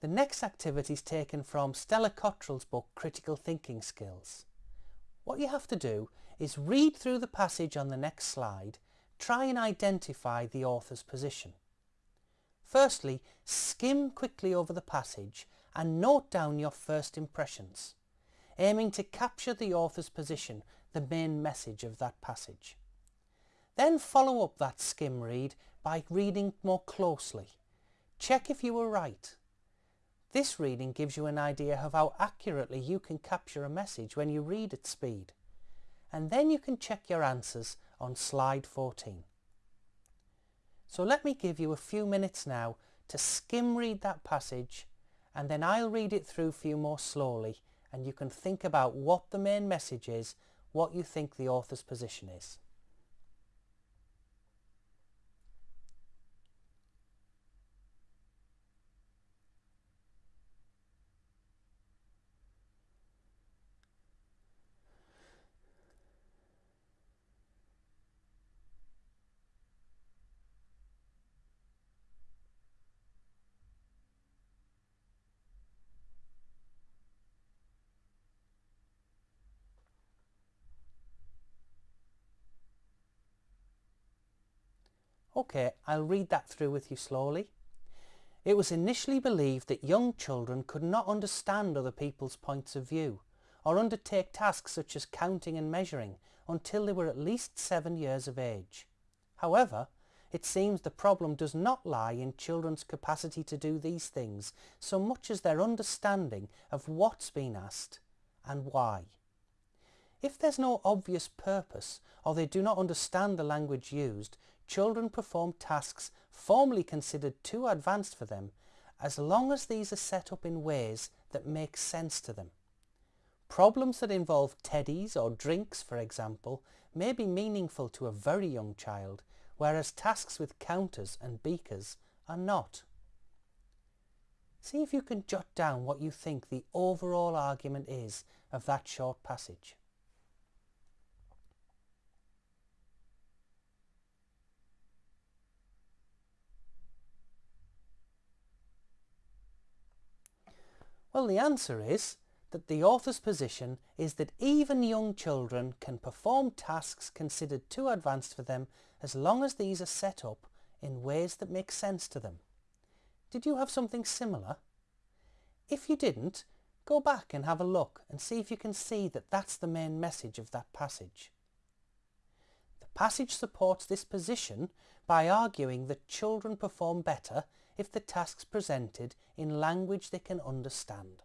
The next activity is taken from Stella Cottrell's book Critical Thinking Skills. What you have to do is read through the passage on the next slide, try and identify the author's position. Firstly, skim quickly over the passage and note down your first impressions, aiming to capture the author's position, the main message of that passage. Then follow up that skim read by reading more closely. Check if you were right this reading gives you an idea of how accurately you can capture a message when you read at speed. And then you can check your answers on slide 14. So let me give you a few minutes now to skim read that passage and then I'll read it through for you more slowly and you can think about what the main message is, what you think the author's position is. Okay, I'll read that through with you slowly. It was initially believed that young children could not understand other people's points of view or undertake tasks such as counting and measuring until they were at least seven years of age. However, it seems the problem does not lie in children's capacity to do these things so much as their understanding of what's been asked and why. If there's no obvious purpose or they do not understand the language used, children perform tasks formerly considered too advanced for them as long as these are set up in ways that make sense to them. Problems that involve teddies or drinks, for example, may be meaningful to a very young child, whereas tasks with counters and beakers are not. See if you can jot down what you think the overall argument is of that short passage. Well, the answer is that the author's position is that even young children can perform tasks considered too advanced for them as long as these are set up in ways that make sense to them. Did you have something similar? If you didn't, go back and have a look and see if you can see that that's the main message of that passage. The passage supports this position by arguing that children perform better if the tasks presented in language they can understand.